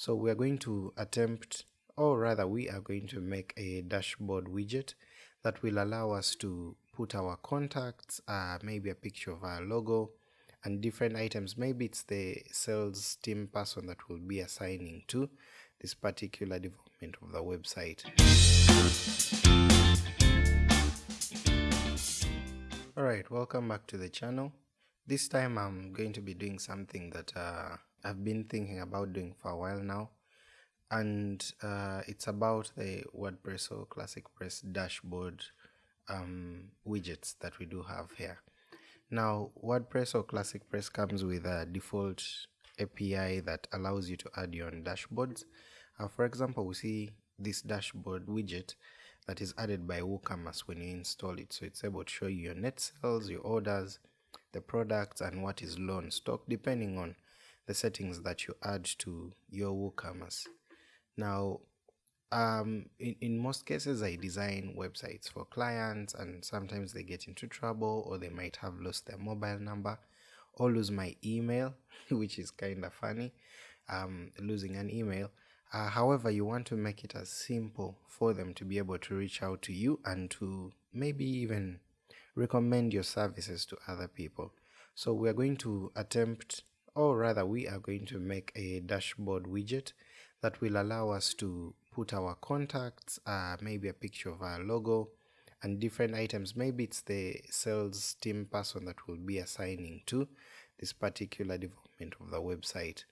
So we are going to attempt, or rather we are going to make a dashboard widget that will allow us to put our contacts, uh, maybe a picture of our logo, and different items. Maybe it's the sales team person that will be assigning to this particular development of the website. Alright, welcome back to the channel. This time I'm going to be doing something that uh, I've been thinking about doing for a while now and uh, it's about the WordPress or Classic Press dashboard um, widgets that we do have here. Now, WordPress or Classic Press comes with a default API that allows you to add your own dashboards. Uh, for example, we see this dashboard widget that is added by WooCommerce when you install it. So it's able to show you your net sales, your orders, the products, and what is low in stock, depending on the settings that you add to your WooCommerce. Now, um, in, in most cases, I design websites for clients, and sometimes they get into trouble, or they might have lost their mobile number, or lose my email, which is kind of funny. Um, losing an email. Uh, however, you want to make it as simple for them to be able to reach out to you and to maybe even recommend your services to other people. So we are going to attempt, or rather, we are going to make a dashboard widget that will allow us to put our contacts, uh, maybe a picture of our logo, and different items. Maybe it's the sales team person that will be assigning to this particular development of the website.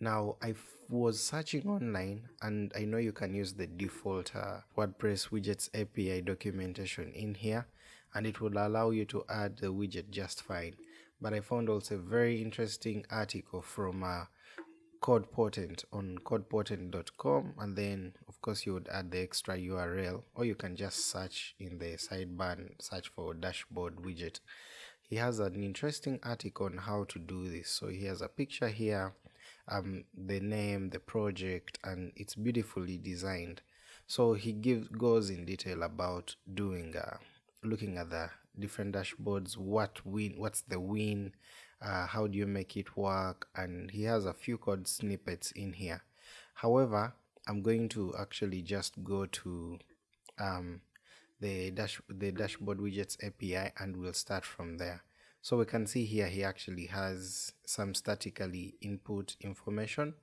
Now, I was searching online and I know you can use the default uh, WordPress widgets API documentation in here and it will allow you to add the widget just fine. But I found also a very interesting article from uh, CodePotent on codepotent.com and then of course you would add the extra url or you can just search in the sidebar search for dashboard widget. He has an interesting article on how to do this. So he has a picture here um the name the project and it's beautifully designed. So he gives goes in detail about doing uh looking at the different dashboards what win what's the win uh, how do you make it work? And he has a few code snippets in here. However i'm going to actually just go to um, the dash the dashboard widgets api and we'll start from there. So we can see here he actually has some statically input information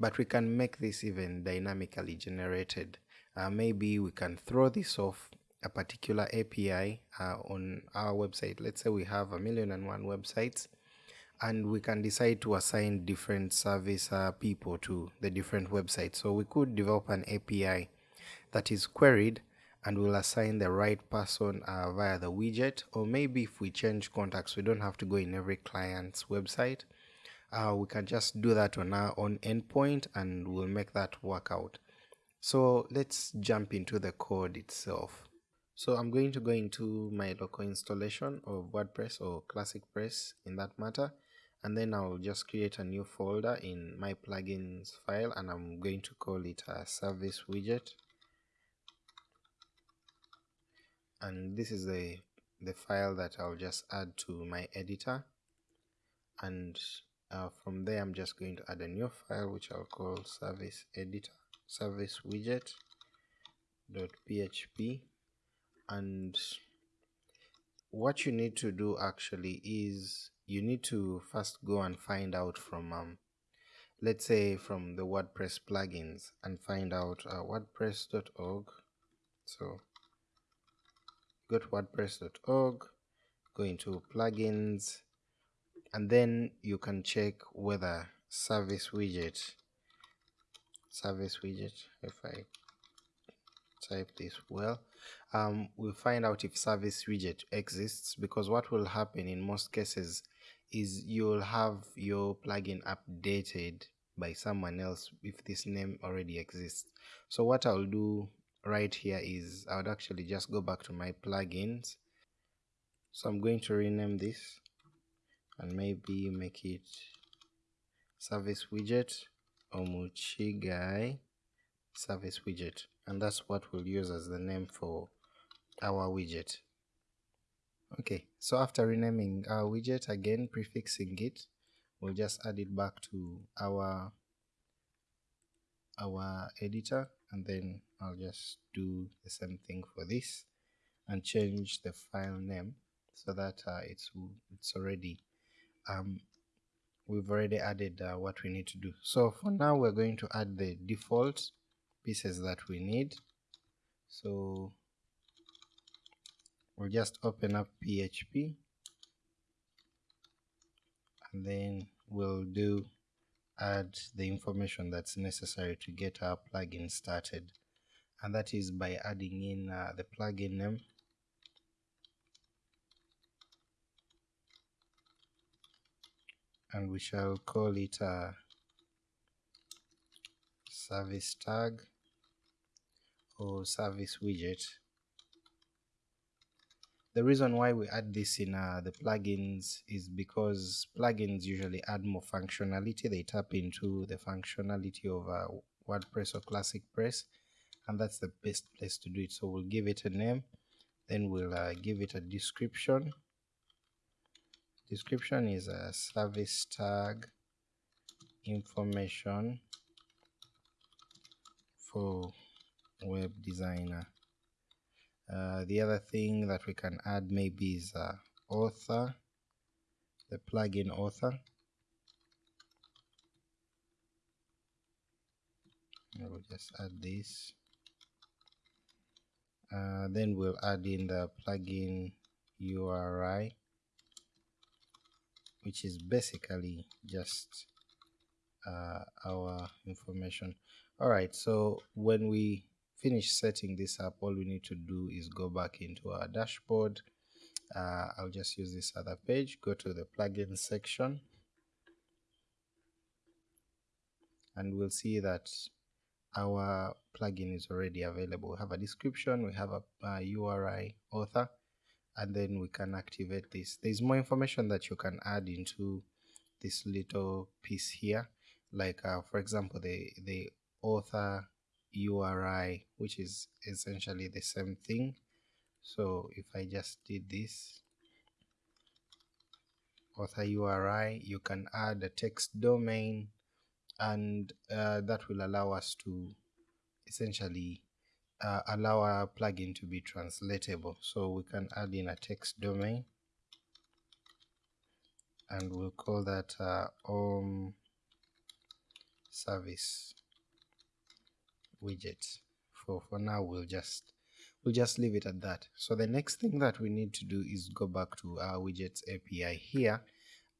but we can make this even dynamically generated. Uh, maybe we can throw this off a particular API uh, on our website. Let's say we have a million and one websites and we can decide to assign different service uh, people to the different websites. So we could develop an API that is queried and we'll assign the right person uh, via the widget or maybe if we change contacts we don't have to go in every client's website uh, we can just do that on our own endpoint and we'll make that work out so let's jump into the code itself so i'm going to go into my local installation of wordpress or classic press in that matter and then I'll just create a new folder in my plugins file and I'm going to call it a service widget. And this is the the file that I'll just add to my editor. And uh, from there I'm just going to add a new file which I'll call service editor service widget dot php and what you need to do actually is you need to first go and find out from um, let's say from the WordPress plugins and find out uh, wordpress.org so go to wordpress.org go into plugins and then you can check whether service widget service widget if I type this well um, we'll find out if service widget exists because what will happen in most cases is you'll have your plugin updated by someone else if this name already exists. So what I'll do right here is I would actually just go back to my plugins. So I'm going to rename this and maybe make it service widget omuchigai service widget. And that's what we'll use as the name for our widget. Okay so after renaming our widget again prefixing it we'll just add it back to our our editor and then I'll just do the same thing for this and change the file name so that uh, it's it's already um, we've already added uh, what we need to do. So for now we're going to add the default pieces that we need. So we'll just open up PHP and then we'll do add the information that's necessary to get our plugin started. And that is by adding in uh, the plugin name. And we shall call it a service tag or service widget the reason why we add this in uh, the plugins is because plugins usually add more functionality. They tap into the functionality of uh, wordpress or classic press and that's the best place to do it. So we'll give it a name then we'll uh, give it a description. Description is a service tag information for web designer uh, the other thing that we can add maybe is uh, author the plugin author. I will just add this. Uh, then we'll add in the plugin URI which is basically just uh, our information. Alright so when we finish setting this up all we need to do is go back into our dashboard. Uh, I'll just use this other page go to the plugin section. And we'll see that our plugin is already available. We have a description we have a, a URI author and then we can activate this. There's more information that you can add into this little piece here. Like uh, for example the the author URI which is essentially the same thing. So if I just did this author URI you can add a text domain and uh, that will allow us to essentially uh, allow our plugin to be translatable. So we can add in a text domain and we'll call that uh, om service widget for for now we'll just we'll just leave it at that. So the next thing that we need to do is go back to our widgets api here.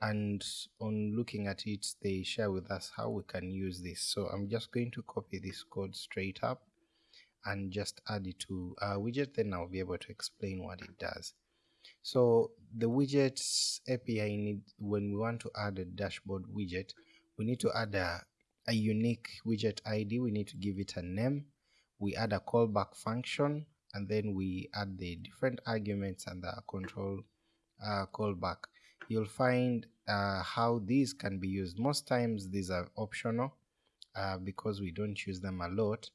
And on looking at it they share with us how we can use this. So i'm just going to copy this code straight up and just add it to our widget. Then I'll be able to explain what it does. So the widgets API need when we want to add a dashboard widget we need to add a, a unique widget ID we need to give it a name. We add a callback function and then we add the different arguments and the control uh, callback. You'll find uh, how these can be used. Most times these are optional uh, because we don't use them a lot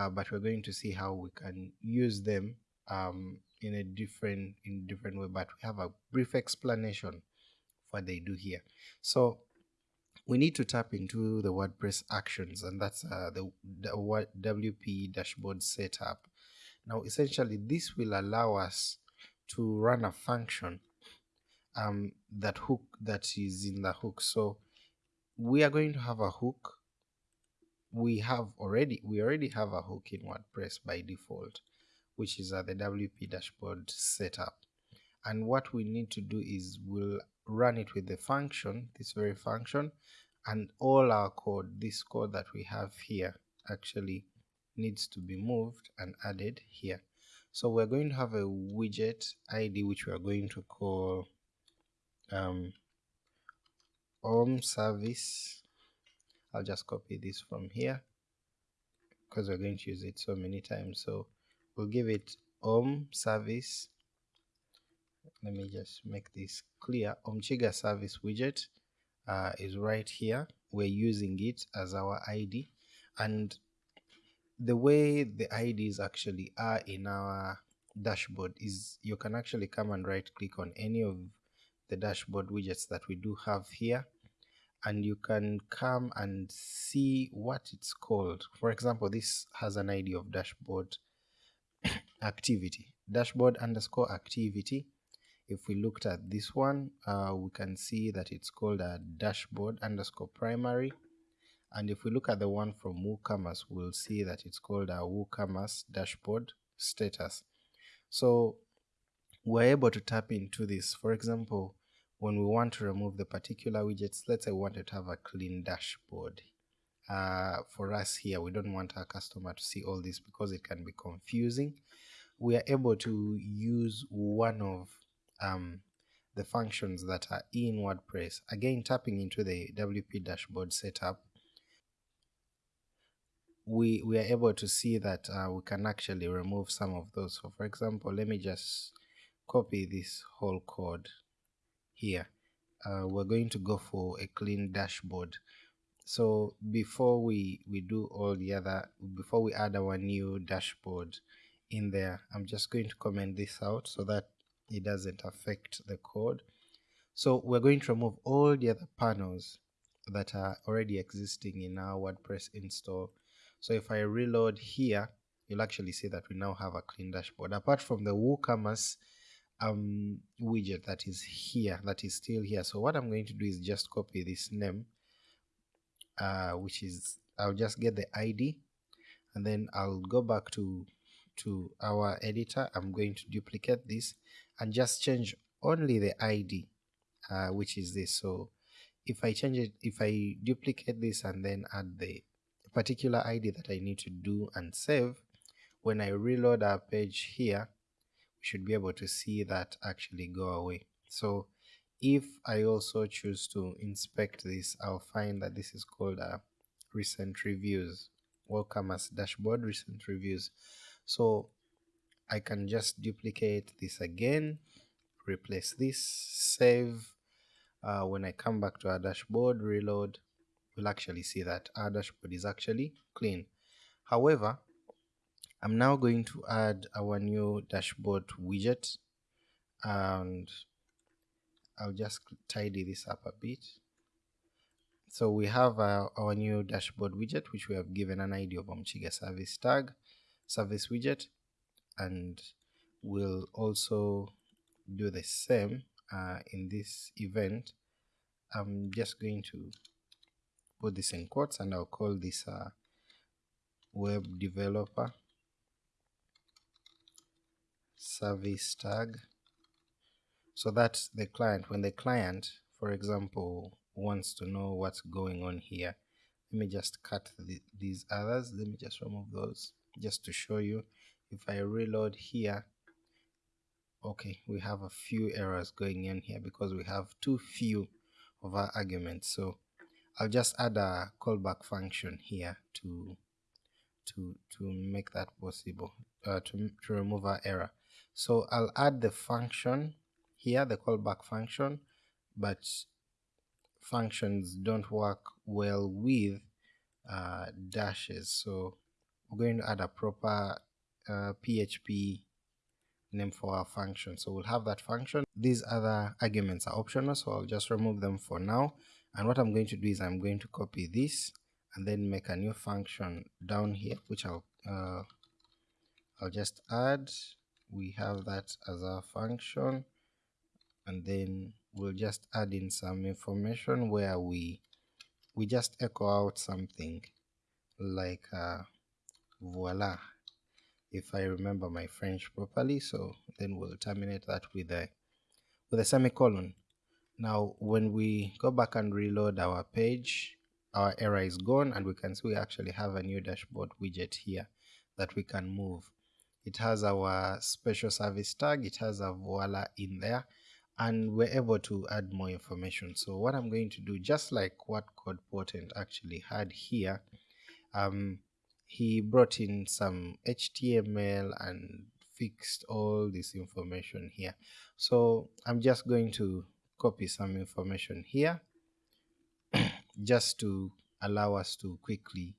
uh, but we're going to see how we can use them um, in a different in different way. But we have a brief explanation of what they do here. So we need to tap into the WordPress actions and that's uh, the, the WP dashboard setup. Now essentially this will allow us to run a function um, that hook that is in the hook. So we are going to have a hook. We have already we already have a hook in WordPress by default which is at the WP dashboard setup. And what we need to do is we'll run it with the function this very function and all our code this code that we have here actually needs to be moved and added here. So we're going to have a widget id which we are going to call um, om service. I'll just copy this from here because we're going to use it so many times. So we'll give it om service let me just make this clear. Omchiga service widget uh, is right here. We're using it as our id and the way the ids actually are in our dashboard is you can actually come and right click on any of the dashboard widgets that we do have here. And you can come and see what it's called. For example, this has an ID of dashboard activity, dashboard underscore activity. If we looked at this one, uh, we can see that it's called a dashboard underscore primary. And if we look at the one from WooCommerce, we'll see that it's called a WooCommerce dashboard status. So we're able to tap into this. For example, when we want to remove the particular widgets, let's say we wanted to have a clean dashboard. Uh, for us here, we don't want our customer to see all this because it can be confusing. We are able to use one of um, the functions that are in WordPress. Again, tapping into the WP dashboard setup, we, we are able to see that uh, we can actually remove some of those. So for example, let me just copy this whole code here. Uh, we're going to go for a clean dashboard. So before we, we do all the other, before we add our new dashboard in there, I'm just going to comment this out so that it doesn't affect the code. So we're going to remove all the other panels that are already existing in our WordPress install. So if I reload here, you'll actually see that we now have a clean dashboard. Apart from the WooCommerce um, widget that is here, that is still here. So what I'm going to do is just copy this name, uh, which is, I'll just get the ID and then I'll go back to to our editor. I'm going to duplicate this and just change only the ID, uh, which is this. So if I change it, if I duplicate this and then add the particular ID that I need to do and save, when I reload our page here, we should be able to see that actually go away. So if I also choose to inspect this, I'll find that this is called a uh, recent reviews. WooCommerce dashboard recent reviews. So I can just duplicate this again, replace this, save. Uh, when I come back to our dashboard, reload, we'll actually see that our dashboard is actually clean. However, I'm now going to add our new dashboard widget and I'll just tidy this up a bit. So we have uh, our new dashboard widget which we have given an ID of Omukiga service tag, service widget and we'll also do the same uh, in this event. I'm just going to put this in quotes and I'll call this uh, web developer service tag. So that the client. When the client for example wants to know what's going on here let me just cut the, these others. Let me just remove those just to show you. If I reload here okay we have a few errors going in here because we have too few of our arguments. So I'll just add a callback function here to to to make that possible uh, to, to remove our error. So I'll add the function here, the callback function, but functions don't work well with uh, dashes. So we're going to add a proper uh, PHP name for our function. So we'll have that function. These other arguments are optional, so I'll just remove them for now. And what I'm going to do is I'm going to copy this and then make a new function down here, which I'll uh, I'll just add we have that as our function and then we'll just add in some information where we we just echo out something like uh, voila if I remember my French properly so then we'll terminate that with a with a semicolon. Now when we go back and reload our page our error is gone and we can see we actually have a new dashboard widget here that we can move. It has our special service tag it has a voila in there and we're able to add more information. So what i'm going to do just like what code potent actually had here um, he brought in some html and fixed all this information here. So i'm just going to copy some information here just to allow us to quickly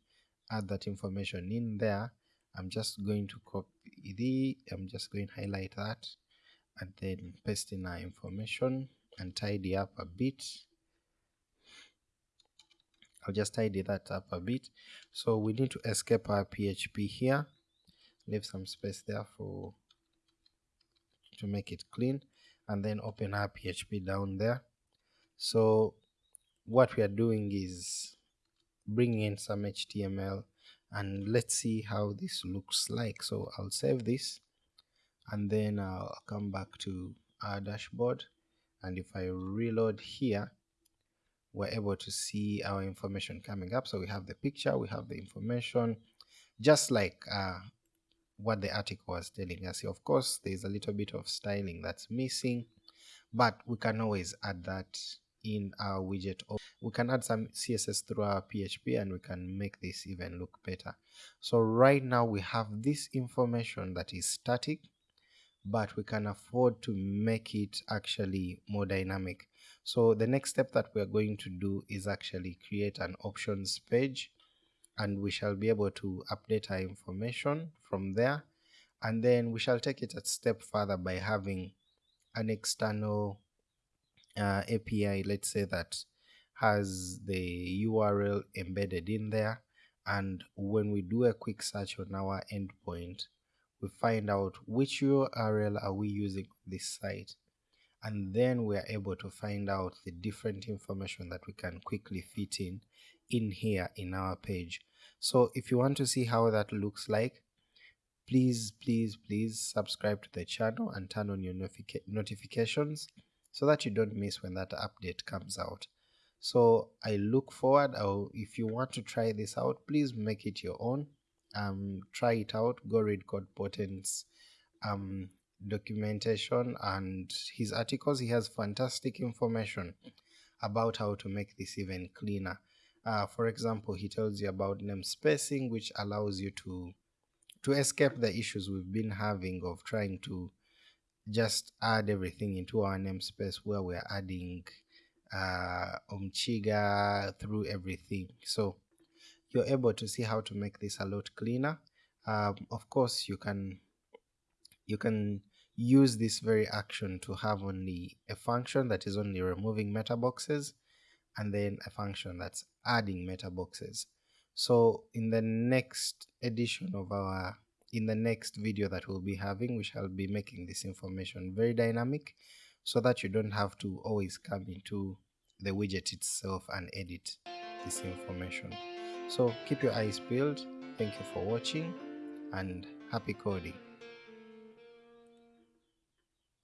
add that information in there. I'm just going to copy the I'm just going to highlight that and then paste in our information and tidy up a bit I'll just tidy that up a bit. So we need to escape our PHP here, leave some space there for to make it clean and then open our PHP down there. So what we are doing is bringing in some HTML and let's see how this looks like. So I'll save this and then I'll come back to our dashboard and if I reload here we're able to see our information coming up. So we have the picture we have the information just like uh, what the article was telling us. Of course there's a little bit of styling that's missing but we can always add that in our widget we can add some css through our php and we can make this even look better. So right now we have this information that is static but we can afford to make it actually more dynamic. So the next step that we are going to do is actually create an options page and we shall be able to update our information from there. And then we shall take it a step further by having an external uh, API let's say that has the URL embedded in there. And when we do a quick search on our endpoint we find out which URL are we using this site and then we are able to find out the different information that we can quickly fit in in here in our page. So if you want to see how that looks like, please, please, please subscribe to the channel and turn on your notifications so that you don't miss when that update comes out. So I look forward, I'll, if you want to try this out, please make it your own um, try it out go read code potent's um, documentation and his articles he has fantastic information about how to make this even cleaner. Uh, for example he tells you about name spacing which allows you to to escape the issues we've been having of trying to just add everything into our namespace where we're adding uh, Omchiga through everything. So you're able to see how to make this a lot cleaner. Um, of course you can you can use this very action to have only a function that is only removing meta boxes and then a function that's adding meta boxes so in the next edition of our in the next video that we'll be having we shall be making this information very dynamic so that you don't have to always come into the widget itself and edit this information so keep your eyes peeled. Thank you for watching and happy coding.